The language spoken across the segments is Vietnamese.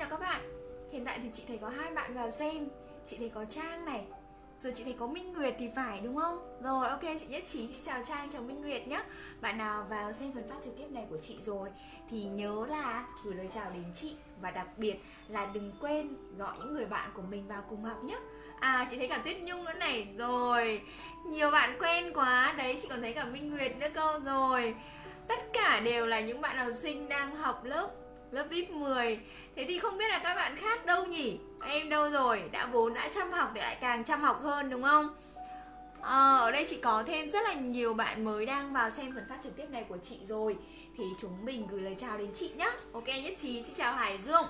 chào các bạn. Hiện tại thì chị thấy có hai bạn vào xem. Chị thấy có Trang này, Rồi chị thấy có Minh Nguyệt thì phải, đúng không? Rồi, ok, chị nhất trí. Chị chào Trang, chào Minh Nguyệt nhé Bạn nào vào xem phần phát trực tiếp này của chị rồi, Thì nhớ là gửi lời chào đến chị. Và đặc biệt là đừng quên gọi những người bạn của mình vào cùng học nhé À chị thấy cả Tuyết Nhung nữa này. Rồi, Nhiều bạn quen quá. Đấy, chị còn thấy cả Minh Nguyệt nữa cơ. Rồi, Tất cả đều là những bạn học sinh đang học lớp lớp VIP 10 Thế thì không biết là các bạn khác đâu nhỉ? Em đâu rồi? Đã vốn đã chăm học thì lại càng chăm học hơn đúng không? À, ở đây chị có thêm rất là nhiều bạn mới đang vào xem phần phát trực tiếp này của chị rồi. Thì chúng mình gửi lời chào đến chị nhé Ok nhất trí, chị chào Hải Dương.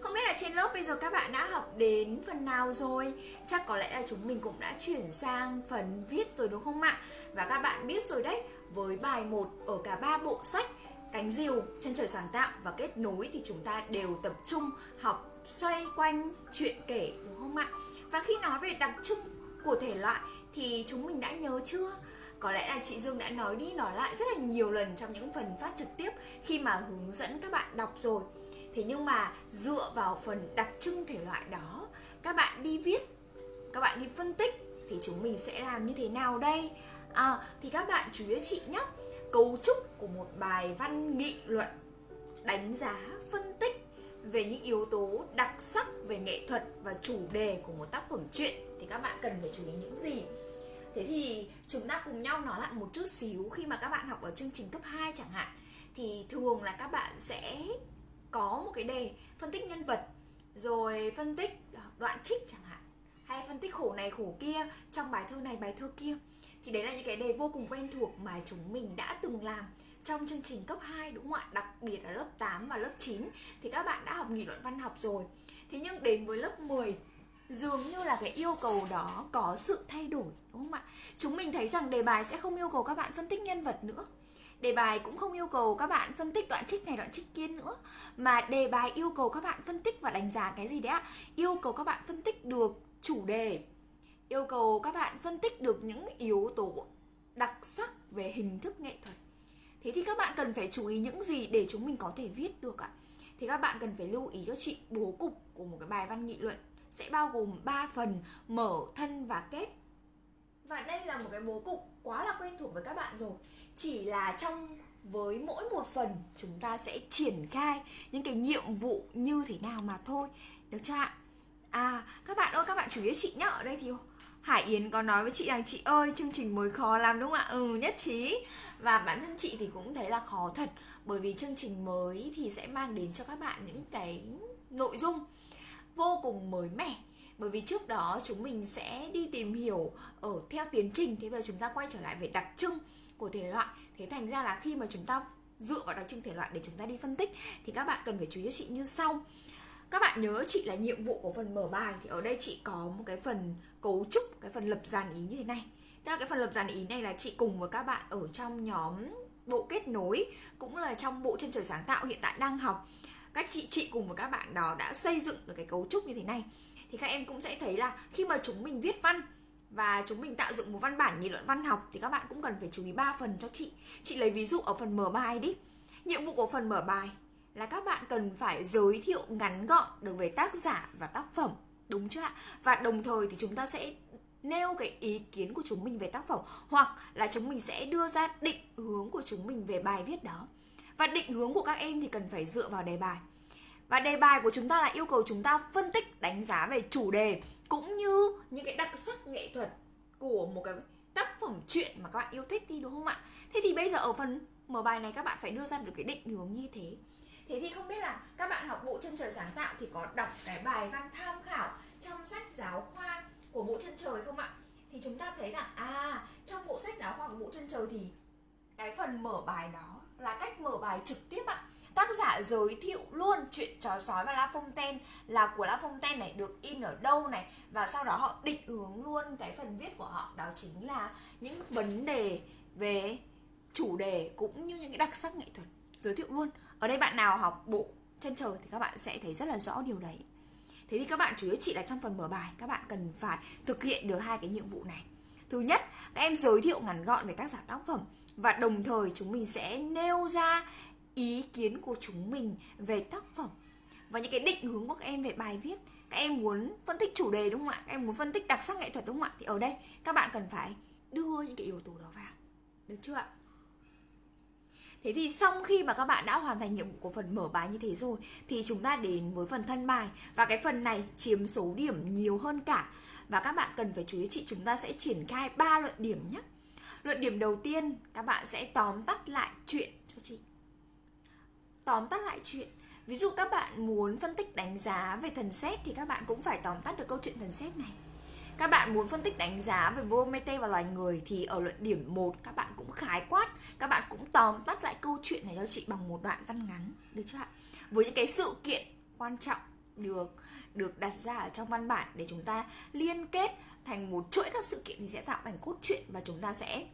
Không biết là trên lớp bây giờ các bạn đã học đến phần nào rồi? Chắc có lẽ là chúng mình cũng đã chuyển sang phần viết rồi đúng không ạ? Và các bạn biết rồi đấy Với bài 1 ở cả ba bộ sách cánh diều, chân trời sáng tạo và kết nối thì chúng ta đều tập trung học xoay quanh chuyện kể đúng không ạ? Và khi nói về đặc trưng của thể loại thì chúng mình đã nhớ chưa? Có lẽ là chị Dương đã nói đi nói lại rất là nhiều lần trong những phần phát trực tiếp khi mà hướng dẫn các bạn đọc rồi. Thế nhưng mà dựa vào phần đặc trưng thể loại đó, các bạn đi viết, các bạn đi phân tích thì chúng mình sẽ làm như thế nào đây? À, thì các bạn chú ý chị nhé cấu trúc của một bài văn nghị luận, đánh giá, phân tích về những yếu tố đặc sắc về nghệ thuật và chủ đề của một tác phẩm truyện, thì các bạn cần phải chú ý những gì? Thế thì chúng ta cùng nhau nói lại một chút xíu khi mà các bạn học ở chương trình cấp 2 chẳng hạn, thì thường là các bạn sẽ có một cái đề phân tích nhân vật, rồi phân tích đoạn trích chẳng hạn, hay phân tích khổ này khổ kia, trong bài thơ này bài thơ kia thì đấy là những cái đề vô cùng quen thuộc mà chúng mình đã từng làm trong chương trình cấp 2 đúng không ạ? Đặc biệt là lớp 8 và lớp 9 thì các bạn đã học nghị luận văn học rồi. Thế nhưng đến với lớp 10 dường như là cái yêu cầu đó có sự thay đổi, đúng không ạ? Chúng mình thấy rằng đề bài sẽ không yêu cầu các bạn phân tích nhân vật nữa. Đề bài cũng không yêu cầu các bạn phân tích đoạn trích này, đoạn trích kia nữa Mà đề bài yêu cầu các bạn phân tích và đánh giá cái gì đấy ạ? Yêu cầu các bạn phân tích được chủ đề yêu cầu các bạn phân tích được những yếu tố đặc sắc về hình thức nghệ thuật. Thế thì các bạn cần phải chú ý những gì để chúng mình có thể viết được ạ? Thì các bạn cần phải lưu ý cho chị, bố cục của một cái bài văn nghị luận sẽ bao gồm 3 phần, mở, thân và kết. Và đây là một cái bố cục quá là quen thuộc với các bạn rồi. Chỉ là trong, với mỗi một phần, chúng ta sẽ triển khai những cái nhiệm vụ như thế nào mà thôi. Được chưa ạ? À các bạn ơi, các bạn chú ý chị nhá, ở đây thì Hải Yến có nói với chị rằng, chị ơi, chương trình mới khó lắm, đúng không ạ? Ừ nhất trí. Và bản thân chị thì cũng thấy là khó thật, Bởi vì chương trình mới thì sẽ mang đến cho các bạn những cái nội dung vô cùng mới mẻ. Bởi vì trước đó chúng mình sẽ đi tìm hiểu ở theo tiến trình, thế bây giờ chúng ta quay trở lại về đặc trưng của thể loại. Thế thành ra là khi mà chúng ta dựa vào đặc trưng thể loại để chúng ta đi phân tích, thì các bạn cần phải chú ý cho chị như sau các bạn nhớ chị là nhiệm vụ của phần mở bài thì ở đây chị có một cái phần cấu trúc, cái phần lập dàn ý như thế này. Tức là cái phần lập dàn ý này là chị cùng với các bạn ở trong nhóm bộ kết nối, cũng là trong bộ chân trời sáng tạo hiện tại đang học. Các chị chị cùng với các bạn đó đã xây dựng được cái cấu trúc như thế này. Thì các em cũng sẽ thấy là khi mà chúng mình viết văn và chúng mình tạo dựng một văn bản nghị luận văn học thì các bạn cũng cần phải chú ý ba phần cho chị. Chị lấy ví dụ ở phần mở bài đi. Nhiệm vụ của phần mở bài là các bạn cần phải giới thiệu ngắn gọn được về tác giả và tác phẩm, đúng chưa ạ? Và đồng thời thì chúng ta sẽ nêu cái ý kiến của chúng mình về tác phẩm, hoặc là chúng mình sẽ đưa ra định hướng của chúng mình về bài viết đó. Và định hướng của các em thì cần phải dựa vào đề bài. Và đề bài của chúng ta là yêu cầu chúng ta phân tích, đánh giá về chủ đề, cũng như những cái đặc sắc nghệ thuật của một cái tác phẩm truyện mà các bạn yêu thích đi, đúng không ạ? Thế thì bây giờ ở phần mở bài này các bạn phải đưa ra được cái định hướng như thế. Thế thì không biết là các bạn học bộ chân trời sáng tạo thì có đọc cái bài văn tham khảo trong sách giáo khoa của bộ chân trời không ạ? Thì chúng ta thấy rằng à trong bộ sách giáo khoa của bộ chân trời thì cái phần mở bài đó là cách mở bài trực tiếp ạ. Tác giả giới thiệu luôn chuyện chó sói và La Fontaine, là của La Fontaine này, được in ở đâu này, và sau đó họ định hướng luôn cái phần viết của họ, đó chính là những vấn đề về chủ đề cũng như những cái đặc sắc nghệ thuật giới thiệu luôn ở đây bạn nào học bộ chân trời thì các bạn sẽ thấy rất là rõ điều đấy. Thế thì các bạn chủ yếu chỉ là trong phần mở bài, các bạn cần phải thực hiện được hai cái nhiệm vụ này. Thứ nhất, các em giới thiệu ngắn gọn về tác giả tác phẩm và đồng thời chúng mình sẽ nêu ra ý kiến của chúng mình về tác phẩm. Và những cái định hướng của các em về bài viết, các em muốn phân tích chủ đề đúng không ạ? Các em muốn phân tích đặc sắc nghệ thuật đúng không ạ? Thì ở đây các bạn cần phải đưa những cái yếu tố đó vào. Được chưa ạ? Thế thì sau khi mà các bạn đã hoàn thành nhiệm vụ của phần mở bài như thế rồi, thì chúng ta đến với phần thân bài và cái phần này chiếm số điểm nhiều hơn cả và các bạn cần phải chú ý chị, chúng ta sẽ triển khai ba luận điểm nhé. Luận điểm đầu tiên, các bạn sẽ tóm tắt lại chuyện cho chị. Tóm tắt lại chuyện. Ví dụ các bạn muốn phân tích đánh giá về thần xét thì các bạn cũng phải tóm tắt được câu chuyện thần xét này các bạn muốn phân tích đánh giá về Promete và loài người thì ở luận điểm 1 các bạn cũng khái quát, các bạn cũng tóm tắt lại câu chuyện này cho chị bằng một đoạn văn ngắn, được chưa ạ? Với những cái sự kiện quan trọng được được đặt ra ở trong văn bản để chúng ta liên kết thành một chuỗi các sự kiện thì sẽ tạo thành cốt truyện và chúng ta sẽ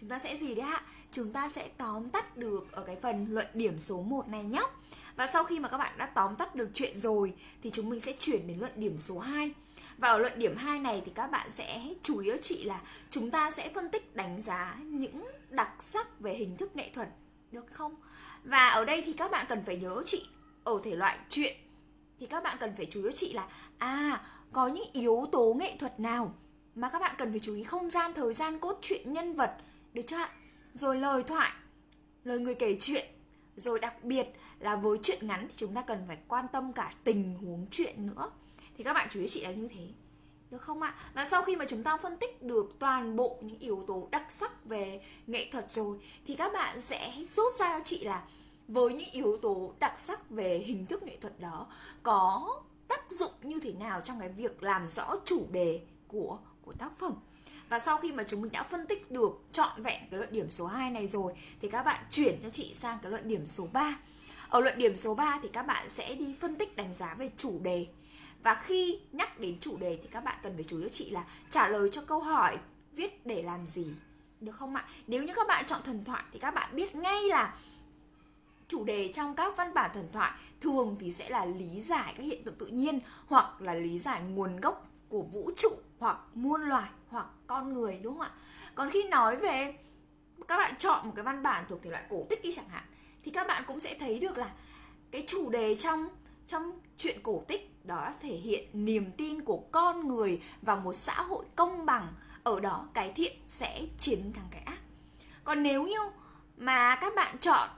chúng ta sẽ gì đấy ạ? Chúng ta sẽ tóm tắt được ở cái phần luận điểm số 1 này nhé. Và sau khi mà các bạn đã tóm tắt được chuyện rồi thì chúng mình sẽ chuyển đến luận điểm số 2 và ở luận điểm 2 này thì các bạn sẽ chủ yếu chị là chúng ta sẽ phân tích đánh giá những đặc sắc về hình thức nghệ thuật được không? Và ở đây thì các bạn cần phải nhớ chị ở thể loại truyện thì các bạn cần phải chú ý chị là à có những yếu tố nghệ thuật nào mà các bạn cần phải chú ý không gian, thời gian, cốt truyện, nhân vật được chưa ạ? Rồi lời thoại, lời người kể chuyện, rồi đặc biệt là với chuyện ngắn thì chúng ta cần phải quan tâm cả tình huống chuyện nữa thì các bạn chú ý chị là như thế được không ạ? Và sau khi mà chúng ta phân tích được toàn bộ những yếu tố đặc sắc về nghệ thuật rồi, thì các bạn sẽ rút ra cho chị là với những yếu tố đặc sắc về hình thức nghệ thuật đó, có tác dụng như thế nào trong cái việc làm rõ chủ đề của của tác phẩm. Và sau khi mà chúng mình đã phân tích được trọn vẹn cái luận điểm số 2 này rồi, thì các bạn chuyển cho chị sang cái luận điểm số 3. Ở luận điểm số 3 thì các bạn sẽ đi phân tích đánh giá về chủ đề và khi nhắc đến chủ đề thì các bạn cần phải chú ý chị là trả lời cho câu hỏi, viết để làm gì, được không ạ? Nếu như các bạn chọn thần thoại thì các bạn biết ngay là chủ đề trong các văn bản thần thoại thường thì sẽ là lý giải các hiện tượng tự nhiên hoặc là lý giải nguồn gốc của vũ trụ hoặc muôn loài hoặc con người, đúng không ạ? Còn khi nói về các bạn chọn một cái văn bản thuộc thể loại cổ tích đi chẳng hạn, thì các bạn cũng sẽ thấy được là cái chủ đề trong trong chuyện cổ tích đó thể hiện niềm tin của con người vào một xã hội công bằng. Ở đó cái thiện sẽ chiến thắng cái ác. Còn nếu như mà các bạn chọn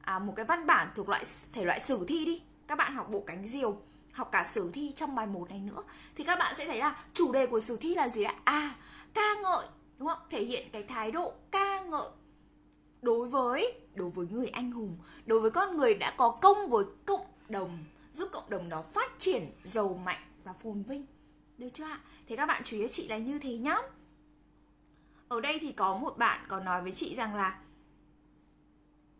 à, một cái văn bản thuộc loại thể loại sử thi đi các bạn học bộ cánh diều học cả sử thi trong bài 1 này nữa thì các bạn sẽ thấy là chủ đề của sử thi là gì ạ? À ca ngợi đúng không? Thể hiện cái thái độ ca ngợi đối với đối với người anh hùng đối với con người đã có công với cộng đồng giúp cộng đồng đó phát triển, giàu mạnh và phồn vinh. Được chưa ạ? Thế các bạn chú ý chị là như thế nhá. Ở đây thì có một bạn có nói với chị rằng là,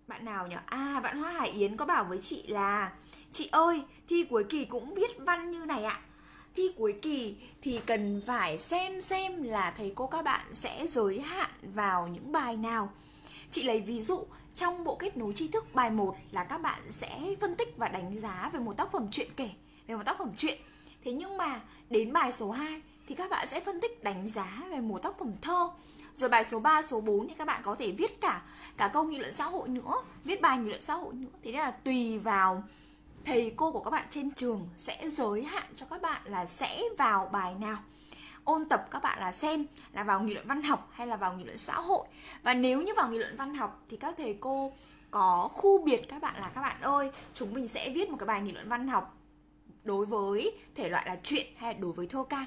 bạn nào nhỉ à bạn hoa hải yến có bảo với chị là, chị ơi, thi cuối kỳ cũng viết văn như này ạ. Thi cuối kỳ thì cần phải xem xem là thầy cô các bạn sẽ giới hạn vào những bài nào. Chị lấy ví dụ trong bộ kết nối tri thức bài 1 là các bạn sẽ phân tích và đánh giá về một tác phẩm truyện kể, về một tác phẩm truyện. Thế nhưng mà đến bài số 2 thì các bạn sẽ phân tích đánh giá về một tác phẩm thơ. Rồi bài số 3, số 4 thì các bạn có thể viết cả cả câu nghị luận xã hội nữa, viết bài nghị luận xã hội nữa. Thế nên là tùy vào thầy cô của các bạn trên trường sẽ giới hạn cho các bạn là sẽ vào bài nào ôn tập các bạn là xem là vào nghị luận văn học hay là vào nghị luận xã hội. Và nếu như vào nghị luận văn học thì các thầy cô có khu biệt các bạn là, các bạn ơi, chúng mình sẽ viết một cái bài nghị luận văn học đối với thể loại là truyện hay đối với thơ ca.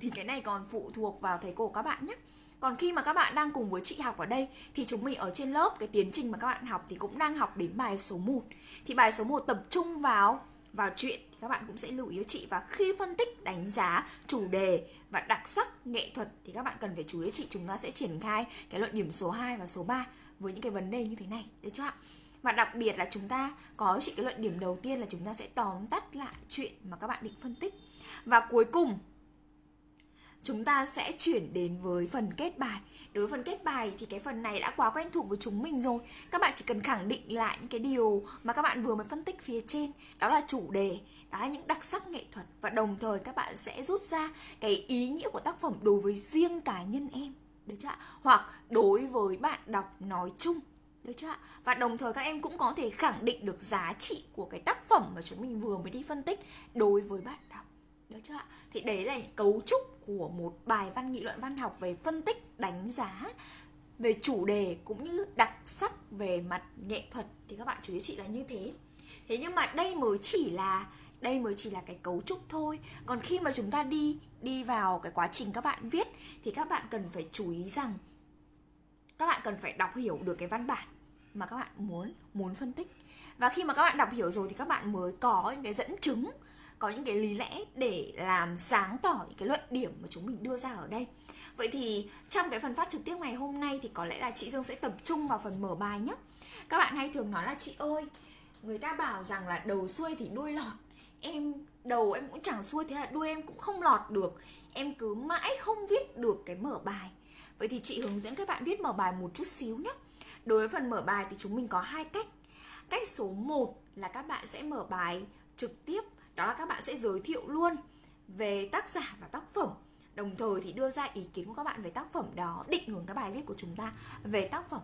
Thì cái này còn phụ thuộc vào thầy cô các bạn nhé. Còn khi mà các bạn đang cùng với chị học ở đây thì chúng mình ở trên lớp, cái tiến trình mà các bạn học thì cũng đang học đến bài số 1 thì bài số 1 tập trung vào vào chuyện các bạn cũng sẽ lưu ý cho chị và khi phân tích, đánh giá chủ đề và đặc sắc nghệ thuật thì các bạn cần phải chú ý chị, chúng ta sẽ triển khai cái luận điểm số 2 và số 3 với những cái vấn đề như thế này được chưa ạ? Và đặc biệt là chúng ta có chị cái luận điểm đầu tiên là chúng ta sẽ tóm tắt lại chuyện mà các bạn định phân tích. Và cuối cùng chúng ta sẽ chuyển đến với phần kết bài. Đối với phần kết bài thì cái phần này đã quá quen thuộc với chúng mình rồi. Các bạn chỉ cần khẳng định lại những cái điều mà các bạn vừa mới phân tích phía trên. Đó là chủ đề, đó là những đặc sắc nghệ thuật. Và đồng thời các bạn sẽ rút ra cái ý nghĩa của tác phẩm đối với riêng cá nhân em. Được chưa ạ? Hoặc đối với bạn đọc nói chung. Được chưa ạ? Và đồng thời các em cũng có thể khẳng định được giá trị của cái tác phẩm mà chúng mình vừa mới đi phân tích đối với bạn đọc. Được chưa ạ? Thì đấy là cấu trúc của một bài văn nghị luận văn học về phân tích, đánh giá về chủ đề cũng như đặc sắc về mặt nghệ thuật thì các bạn chú ý chị là như thế. Thế nhưng mà đây mới chỉ là đây mới chỉ là cái cấu trúc thôi còn khi mà chúng ta đi đi vào cái quá trình các bạn viết thì các bạn cần phải chú ý rằng các bạn cần phải đọc hiểu được cái văn bản mà các bạn muốn muốn phân tích và khi mà các bạn đọc hiểu rồi thì các bạn mới có những cái dẫn chứng có những cái lý lẽ để làm sáng tỏ những cái luận điểm mà chúng mình đưa ra ở đây. Vậy thì trong cái phần phát trực tiếp ngày hôm nay thì có lẽ là chị dương sẽ tập trung vào phần mở bài nhé. Các bạn hay thường nói là, chị ơi, người ta bảo rằng là đầu xuôi thì đuôi lọt. Em, đầu em cũng chẳng xuôi, thế là đuôi em cũng không lọt được. Em cứ mãi không viết được cái mở bài. Vậy thì chị hướng dẫn các bạn viết mở bài một chút xíu nhé. Đối với phần mở bài thì chúng mình có hai cách. Cách số 1 là các bạn sẽ mở bài trực tiếp đó là các bạn sẽ giới thiệu luôn về tác giả và tác phẩm. Đồng thời thì đưa ra ý kiến của các bạn về tác phẩm đó, định hướng cái bài viết của chúng ta về tác phẩm.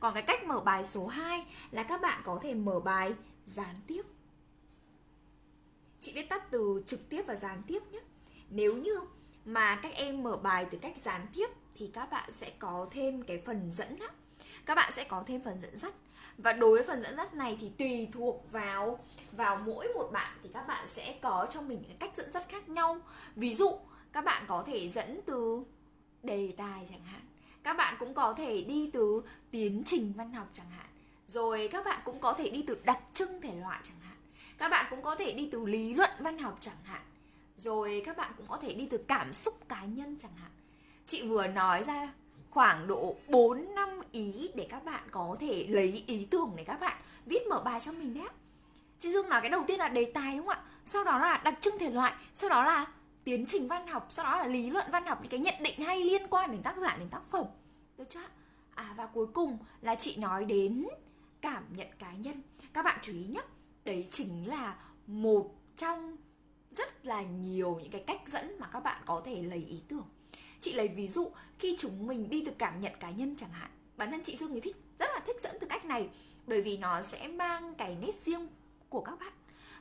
Còn cái cách mở bài số 2 là các bạn có thể mở bài gián tiếp. Chị viết tắt từ trực tiếp và gián tiếp nhé. Nếu như mà các em mở bài từ cách gián tiếp thì các bạn sẽ có thêm cái phần dẫn á các bạn sẽ có thêm phần dẫn dắt. Và đối với phần dẫn dắt này thì tùy thuộc vào vào mỗi một bạn thì các bạn sẽ có cho mình cái cách dẫn dắt khác nhau. Ví dụ, các bạn có thể dẫn từ đề tài chẳng hạn. Các bạn cũng có thể đi từ tiến trình văn học chẳng hạn. Rồi các bạn cũng có thể đi từ đặc trưng thể loại chẳng hạn. Các bạn cũng có thể đi từ lý luận văn học chẳng hạn. Rồi các bạn cũng có thể đi từ cảm xúc cá nhân chẳng hạn. Chị vừa nói ra khoảng độ 4 năm ý để các bạn có thể lấy ý tưởng để các bạn viết mở bài cho mình đấy chị Dương nói cái đầu tiên là đề tài đúng không ạ? Sau đó là đặc trưng thể loại, sau đó là tiến trình văn học, sau đó là lý luận văn học, những cái nhận định hay liên quan đến tác giả, đến tác phẩm. Được chưa à và cuối cùng là chị nói đến cảm nhận cá nhân. Các bạn chú ý nhé, đấy chính là một trong rất là nhiều những cái cách dẫn mà các bạn có thể lấy ý tưởng chị lấy ví dụ, khi chúng mình đi từ cảm nhận cá nhân chẳng hạn, bản thân chị dương thì thích rất là thích dẫn từ cách này, bởi vì nó sẽ mang cái nét riêng của các bạn.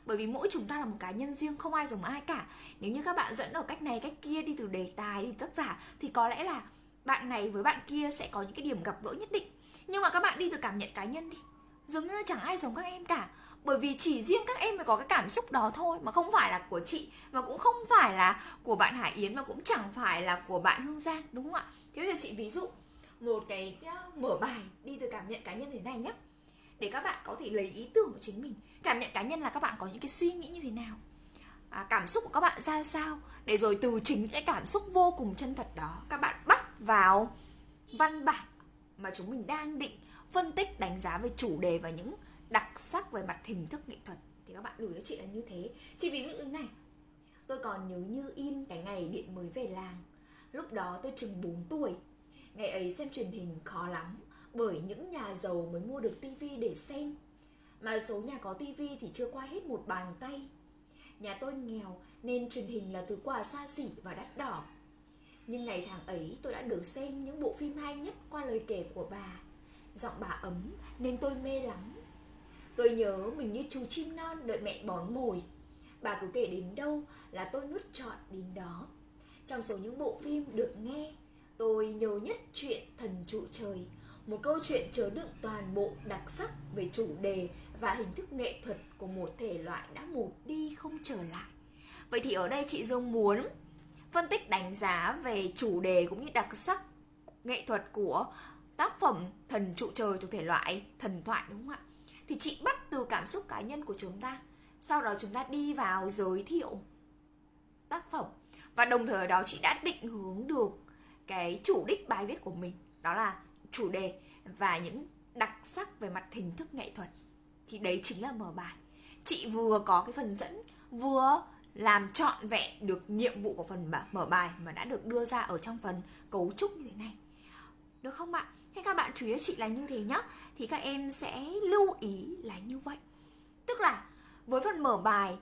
Bởi vì mỗi chúng ta là một cá nhân riêng, không ai giống ai cả. Nếu như các bạn dẫn ở cách này, cách kia, đi từ đề tài, đi tác giả, thì có lẽ là bạn này với bạn kia sẽ có những cái điểm gặp gỡ nhất định. Nhưng mà các bạn đi từ cảm nhận cá nhân đi, giống như chẳng ai giống các em cả bởi vì chỉ riêng các em mới có cái cảm xúc đó thôi mà không phải là của chị mà cũng không phải là của bạn Hải Yến mà cũng chẳng phải là của bạn Hương Giang đúng không ạ? Thế bây giờ chị ví dụ một cái à, mở bài đi từ cảm nhận cá nhân thế này nhé để các bạn có thể lấy ý tưởng của chính mình cảm nhận cá nhân là các bạn có những cái suy nghĩ như thế nào à, cảm xúc của các bạn ra sao để rồi từ chính cái cảm xúc vô cùng chân thật đó các bạn bắt vào văn bản mà chúng mình đang định phân tích đánh giá về chủ đề và những đặc sắc về mặt hình thức nghệ thuật. Thì các bạn gửi cho chị là như thế. Chị ví dụ như này. Tôi còn nhớ như in cái ngày điện mới về làng. Lúc đó tôi chừng 4 tuổi. Ngày ấy xem truyền hình khó lắm, bởi những nhà giàu mới mua được tivi để xem. Mà số nhà có tivi thì chưa qua hết một bàn tay. Nhà tôi nghèo, nên truyền hình là thứ quà xa xỉ và đắt đỏ. Nhưng ngày tháng ấy, tôi đã được xem những bộ phim hay nhất qua lời kể của bà. Giọng bà ấm, nên tôi mê lắm. Tôi nhớ mình như chú chim non đợi mẹ bón mồi. Bà cứ kể đến đâu là tôi nuốt trọn đến đó. Trong số những bộ phim được nghe, Tôi nhớ nhất chuyện Thần trụ trời, Một câu chuyện chứa đựng toàn bộ đặc sắc về chủ đề và hình thức nghệ thuật của một thể loại đã một đi không trở lại. Vậy thì ở đây chị Dương muốn phân tích đánh giá về chủ đề cũng như đặc sắc nghệ thuật của tác phẩm Thần trụ trời thuộc thể loại thần thoại, đúng không ạ? Thì chị bắt từ cảm xúc cá nhân của chúng ta. Sau đó chúng ta đi vào giới thiệu tác phẩm. Và đồng thời ở đó chị đã định hướng được cái chủ đích bài viết của mình. Đó là chủ đề và những đặc sắc về mặt hình thức nghệ thuật. Thì đấy chính là mở bài. Chị vừa có cái phần dẫn, vừa làm trọn vẹn được nhiệm vụ của phần mở bài mà đã được đưa ra ở trong phần cấu trúc như thế này. Được không ạ? Thế các bạn chú ý chị là như thế nhá. Thì các em sẽ lưu ý là như vậy. Tức là với phần mở bài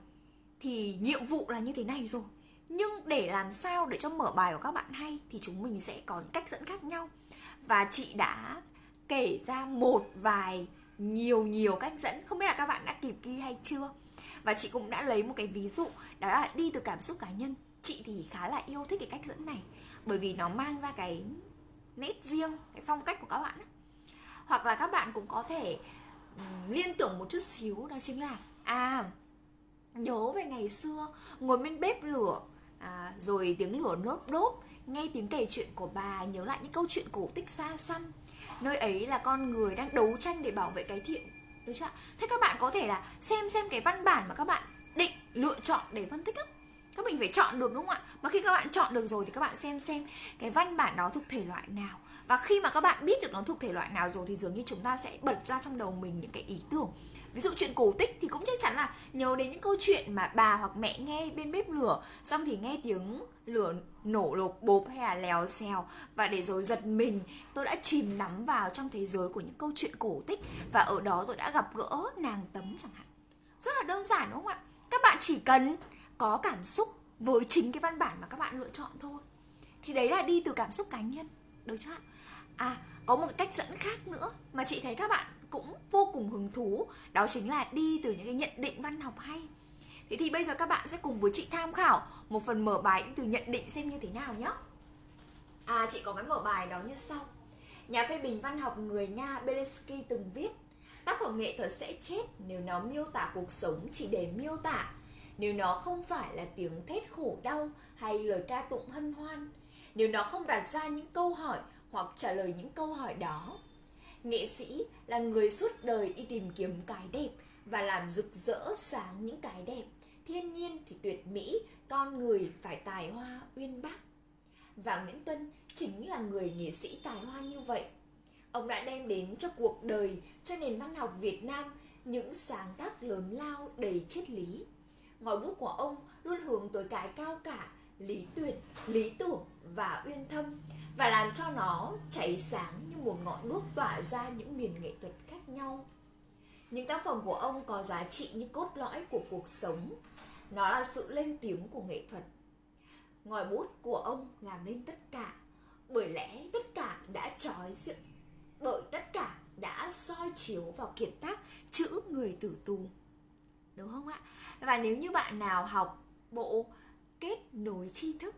Thì nhiệm vụ là như thế này rồi. Nhưng để làm sao để cho mở bài của các bạn hay Thì chúng mình sẽ có những cách dẫn khác nhau. Và chị đã kể ra một vài nhiều nhiều cách dẫn. Không biết là các bạn đã kịp ghi hay chưa? Và chị cũng đã lấy một cái ví dụ, đó là đi từ cảm xúc cá nhân. Chị thì khá là yêu thích cái cách dẫn này. Bởi vì nó mang ra cái nét riêng cái phong cách của các bạn hoặc là các bạn cũng có thể um, liên tưởng một chút xíu đó chính là à nhớ về ngày xưa ngồi bên bếp lửa à, rồi tiếng lửa nốt đốt nghe tiếng kể chuyện của bà nhớ lại những câu chuyện cổ tích xa xăm. Nơi ấy là con người đang đấu tranh để bảo vệ cái thiện được chưa thế các bạn có thể là xem xem cái văn bản mà các bạn định lựa chọn để phân tích á các mình phải chọn được, đúng không ạ? Mà khi các bạn chọn được rồi thì các bạn xem xem cái văn bản đó thuộc thể loại nào. Và khi mà các bạn biết được nó thuộc thể loại nào rồi thì dường như chúng ta sẽ bật ra trong đầu mình những cái ý tưởng. Ví dụ chuyện cổ tích thì cũng chắc chắn là nhớ đến những câu chuyện mà bà hoặc mẹ nghe bên bếp lửa, xong thì nghe tiếng lửa nổ lột bộp hay là lèo xèo. Và để rồi giật mình, tôi đã chìm nắm vào trong thế giới của những câu chuyện cổ tích. Và ở đó tôi đã gặp gỡ nàng tấm chẳng hạn. Rất là đơn giản, đúng không ạ? Các bạn chỉ cần có cảm xúc với chính cái văn bản mà các bạn lựa chọn thôi. Thì đấy là đi từ cảm xúc cá nhân, được chưa à có một cách dẫn khác nữa mà chị thấy các bạn cũng vô cùng hứng thú, đó chính là đi từ những cái nhận định văn học hay. Thế thì bây giờ các bạn sẽ cùng với chị tham khảo một phần mở bài từ nhận định xem như thế nào nhé à chị có cái mở bài đó như sau. Nhà phê bình văn học người nga Belensky từng viết, tác phẩm nghệ thuật sẽ chết nếu nó miêu tả cuộc sống chỉ để miêu tả nếu nó không phải là tiếng thét khổ đau hay lời ca tụng hân hoan, nếu nó không đặt ra những câu hỏi hoặc trả lời những câu hỏi đó, nghệ sĩ là người suốt đời đi tìm kiếm cái đẹp và làm rực rỡ sáng những cái đẹp. Thiên nhiên thì tuyệt mỹ, con người phải tài hoa uyên bác. Và nguyễn tuân chính là người nghệ sĩ tài hoa như vậy. Ông đã đem đến cho cuộc đời, cho nền văn học việt nam những sáng tác lớn lao đầy triết lý ngòi bút của ông luôn hướng tới cái cao cả lý tuyệt lý tưởng và uyên thâm và làm cho nó cháy sáng như một ngọn đuốc tỏa ra những miền nghệ thuật khác nhau. Những tác phẩm của ông có giá trị như cốt lõi của cuộc sống. Nó là sự lên tiếng của nghệ thuật. Ngòi bút của ông làm nên tất cả bởi lẽ tất cả đã trói dựng, bởi tất cả đã soi chiếu vào kiệt tác chữ người tử tù đúng không ạ và nếu như bạn nào học bộ kết nối tri thức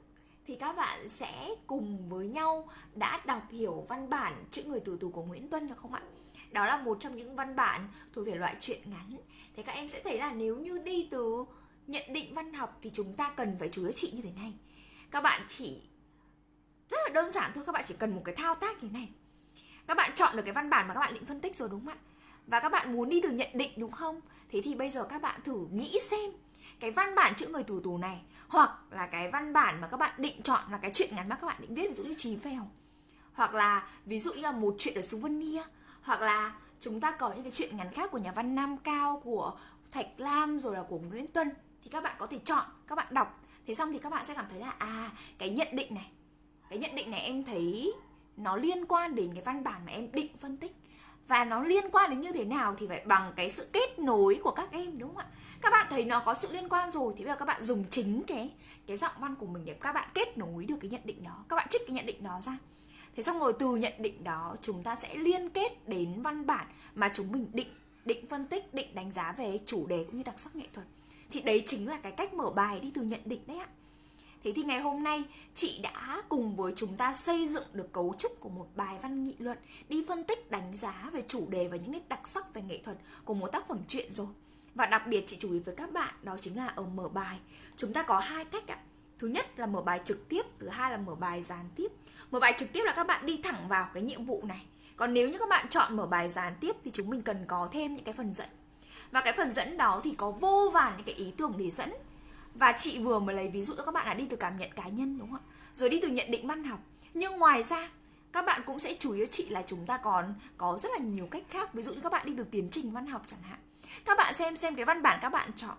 thì các bạn sẽ cùng với nhau đã đọc hiểu văn bản chữ người tù tù của Nguyễn Tuân được không ạ? Đó là một trong những văn bản thuộc thể loại truyện ngắn. Thế các em sẽ thấy là nếu như đi từ nhận định văn học thì chúng ta cần phải chú ý chị như thế này. Các bạn chỉ rất là đơn giản thôi, các bạn chỉ cần một cái thao tác như thế này. Các bạn chọn được cái văn bản mà các bạn định phân tích rồi đúng không ạ? Và các bạn muốn đi từ nhận định đúng không? Thế thì bây giờ các bạn thử nghĩ xem cái văn bản chữ người tù tù này, hoặc là cái văn bản mà các bạn định chọn là cái chuyện ngắn mà các bạn định viết, ví dụ như trí phèo, hoặc là ví dụ như là một chuyện ở Souvenir, hoặc là chúng ta có những cái chuyện ngắn khác của nhà văn Nam Cao, của Thạch Lam, rồi là của Nguyễn Tuân, thì các bạn có thể chọn, các bạn đọc. Thế xong thì các bạn sẽ cảm thấy là à cái nhận định này, cái nhận định này em thấy nó liên quan đến cái văn bản mà em định phân tích và nó liên quan đến như thế nào thì phải bằng cái sự kết nối của các em, đúng không ạ? Các bạn thấy nó có sự liên quan rồi thì bây giờ các bạn dùng chính cái cái giọng văn của mình để các bạn kết nối được cái nhận định đó. Các bạn trích cái nhận định đó ra. Thế xong rồi từ nhận định đó, chúng ta sẽ liên kết đến văn bản mà chúng mình định định phân tích, định đánh giá về chủ đề cũng như đặc sắc nghệ thuật. Thì đấy chính là cái cách mở bài đi từ nhận định đấy ạ. Thế thì ngày hôm nay, chị đã cùng với chúng ta xây dựng được cấu trúc của một bài văn nghị luận đi phân tích, đánh giá về chủ đề và những nét đặc sắc về nghệ thuật của một tác phẩm truyện rồi. Và đặc biệt chị chú ý với các bạn, đó chính là ở mở bài. Chúng ta có hai cách ạ. Thứ nhất là mở bài trực tiếp, Thứ hai là mở bài gián tiếp. Mở bài trực tiếp là các bạn đi thẳng vào cái nhiệm vụ này. Còn nếu như các bạn chọn mở bài gián tiếp Thì chúng mình cần có thêm những cái phần dẫn. Và cái phần dẫn đó thì có vô vàn những cái ý tưởng để dẫn. Và chị vừa mới lấy ví dụ cho các bạn là đi từ cảm nhận cá nhân, đúng không ạ? Rồi đi từ nhận định văn học. Nhưng ngoài ra, các bạn cũng sẽ chú ý chị là chúng ta còn có rất là nhiều cách khác. Ví dụ như các bạn đi từ tiến trình văn học chẳng hạn. Các bạn xem xem cái văn bản các bạn chọn.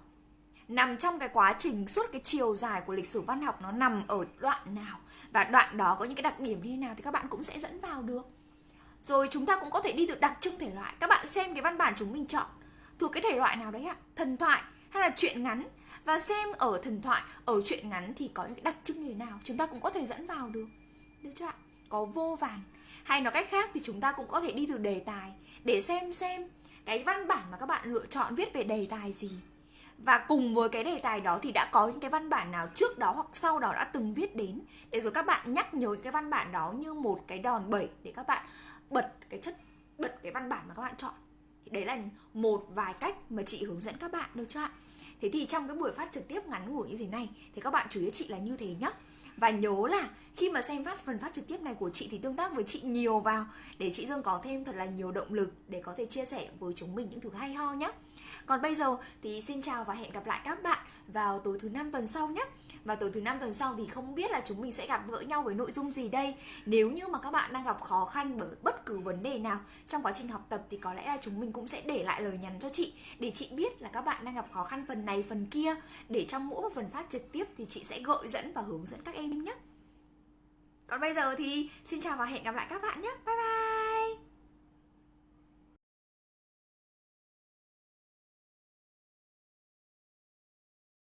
Nằm trong cái quá trình suốt cái chiều dài của lịch sử văn học nó nằm ở đoạn nào? Và đoạn đó có những cái đặc điểm như thế nào thì các bạn cũng sẽ dẫn vào được. Rồi chúng ta cũng có thể đi từ đặc trưng thể loại. Các bạn xem cái văn bản chúng mình chọn. Thuộc cái thể loại nào đấy ạ? Thần thoại hay là truyện ngắn? Và xem ở thần thoại, ở truyện ngắn thì có những đặc trưng như thế nào? Chúng ta cũng có thể dẫn vào được. Được chưa ạ? Có vô vàn. Hay nói cách khác thì chúng ta cũng có thể đi từ đề tài để xem xem cái văn bản mà các bạn lựa chọn viết về đề tài gì. Và cùng với cái đề tài đó thì đã có những cái văn bản nào trước đó hoặc sau đó đã từng viết đến. Để rồi các bạn nhắc nhớ cái văn bản đó như một cái đòn bẩy để các bạn bật cái chất, bật cái văn bản mà các bạn chọn. Thì đấy là một vài cách mà chị hướng dẫn các bạn, được chưa ạ? Thế thì trong cái buổi phát trực tiếp ngắn ngủi như thế này, thì các bạn chú ý chị là như thế nhá và nhớ là khi mà xem phát, phần phát trực tiếp này của chị thì tương tác với chị nhiều vào, để chị Dương có thêm thật là nhiều động lực để có thể chia sẻ với chúng mình những thứ hay ho nhé. Còn bây giờ thì xin chào và hẹn gặp lại các bạn vào tối thứ năm tuần sau nhé. Và tối thứ năm, tuần sau thì không biết là chúng mình sẽ gặp gỡ nhau với nội dung gì đây Nếu như mà các bạn đang gặp khó khăn bởi bất cứ vấn đề nào Trong quá trình học tập thì có lẽ là chúng mình cũng sẽ để lại lời nhắn cho chị, Để chị biết là các bạn đang gặp khó khăn phần này, phần kia Để trong mỗi một phần phát trực tiếp thì chị sẽ gợi dẫn và hướng dẫn các em nhé còn bây giờ thì xin chào và hẹn gặp lại các bạn nhé. Bye bye.